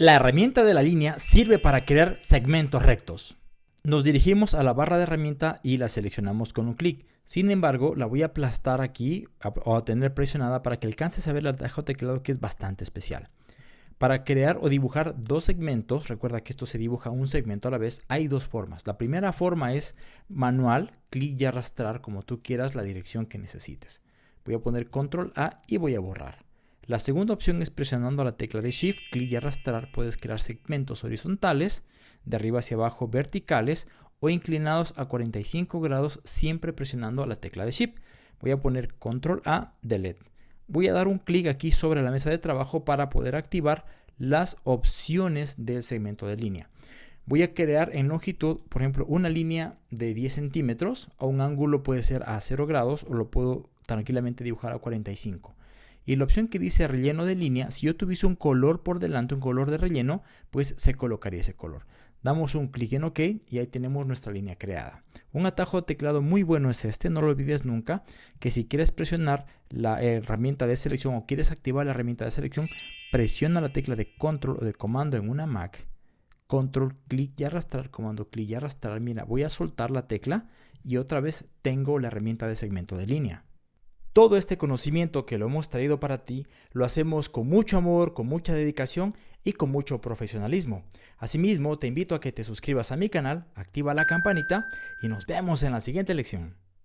La herramienta de la línea sirve para crear segmentos rectos. Nos dirigimos a la barra de herramienta y la seleccionamos con un clic. Sin embargo, la voy a aplastar aquí o a tener presionada para que alcances a ver el atajo teclado que es bastante especial. Para crear o dibujar dos segmentos, recuerda que esto se dibuja un segmento a la vez, hay dos formas. La primera forma es manual, clic y arrastrar como tú quieras la dirección que necesites. Voy a poner control A y voy a borrar. La segunda opción es presionando la tecla de Shift, clic y arrastrar puedes crear segmentos horizontales, de arriba hacia abajo verticales o inclinados a 45 grados siempre presionando la tecla de Shift. Voy a poner Control A, Delete. Voy a dar un clic aquí sobre la mesa de trabajo para poder activar las opciones del segmento de línea. Voy a crear en longitud, por ejemplo, una línea de 10 centímetros o un ángulo puede ser a 0 grados o lo puedo tranquilamente dibujar a 45. Y la opción que dice relleno de línea, si yo tuviese un color por delante, un color de relleno, pues se colocaría ese color. Damos un clic en OK y ahí tenemos nuestra línea creada. Un atajo de teclado muy bueno es este, no lo olvides nunca, que si quieres presionar la herramienta de selección o quieres activar la herramienta de selección, presiona la tecla de control o de comando en una Mac, control, clic y arrastrar, comando, clic y arrastrar. Mira, voy a soltar la tecla y otra vez tengo la herramienta de segmento de línea. Todo este conocimiento que lo hemos traído para ti lo hacemos con mucho amor, con mucha dedicación y con mucho profesionalismo. Asimismo, te invito a que te suscribas a mi canal, activa la campanita y nos vemos en la siguiente lección.